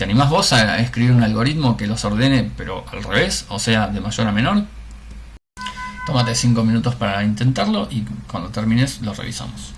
¿Te animás vos a escribir un algoritmo que los ordene pero al revés? O sea, de mayor a menor. Tómate 5 minutos para intentarlo y cuando termines lo revisamos.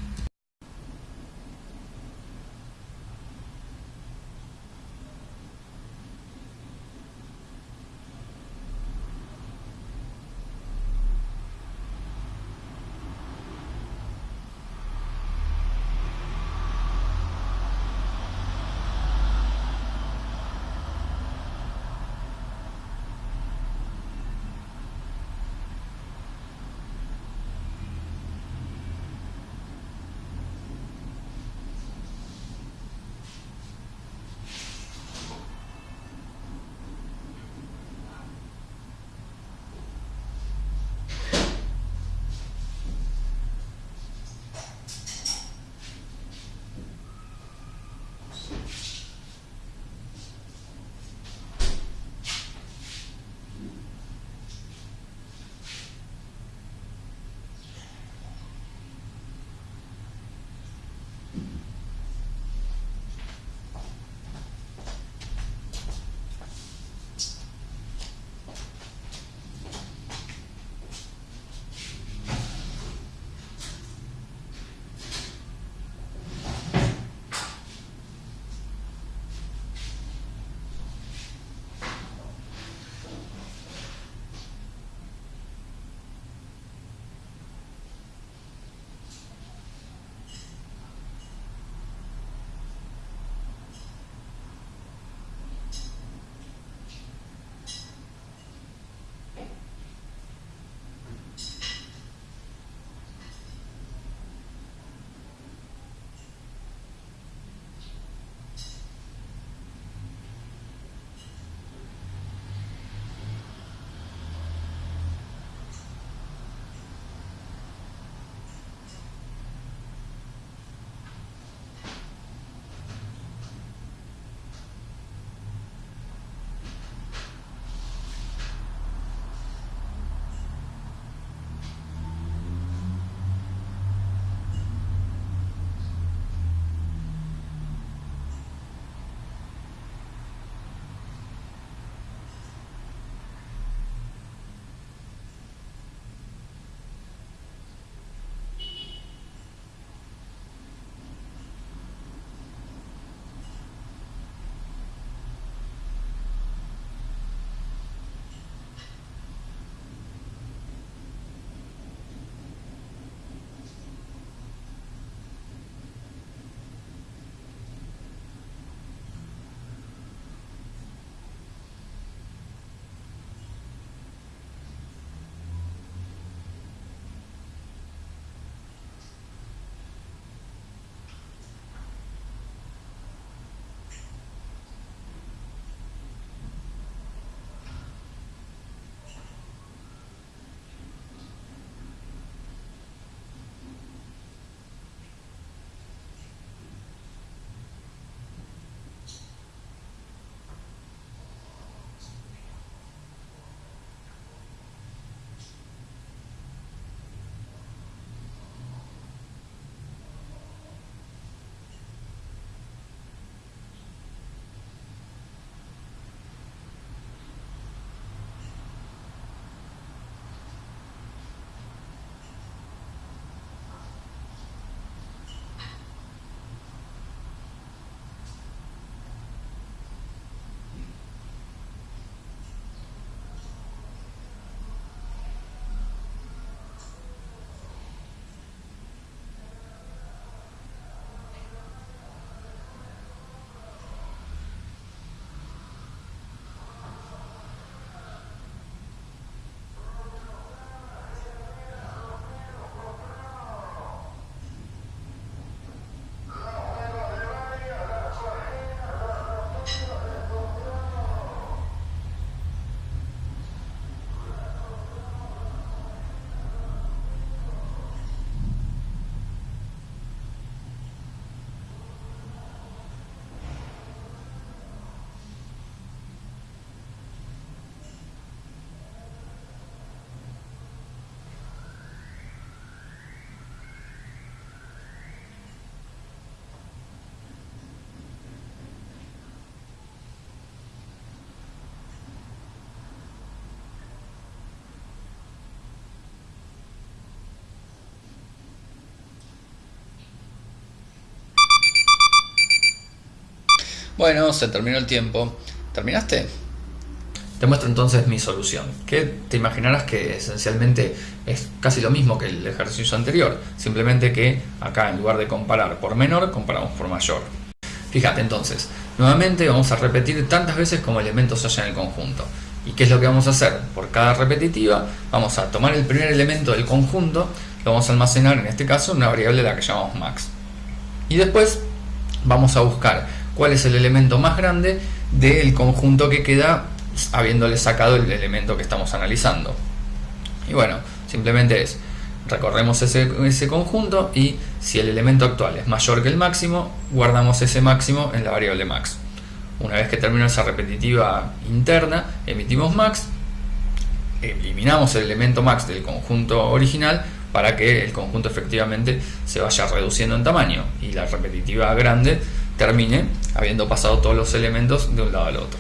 Bueno, se terminó el tiempo. ¿Terminaste? Te muestro entonces mi solución, que te imaginarás que esencialmente es casi lo mismo que el ejercicio anterior, simplemente que acá en lugar de comparar por menor, comparamos por mayor. Fíjate entonces, nuevamente vamos a repetir tantas veces como elementos haya en el conjunto. ¿Y qué es lo que vamos a hacer? Por cada repetitiva vamos a tomar el primer elemento del conjunto, lo vamos a almacenar en este caso en una variable la que llamamos max. Y después vamos a buscar cuál es el elemento más grande del conjunto que queda habiéndole sacado el elemento que estamos analizando. Y bueno, simplemente es, recorremos ese, ese conjunto y si el elemento actual es mayor que el máximo, guardamos ese máximo en la variable max. Una vez que termina esa repetitiva interna, emitimos max, eliminamos el elemento max del conjunto original para que el conjunto efectivamente se vaya reduciendo en tamaño y la repetitiva grande termine habiendo pasado todos los elementos de un lado al otro.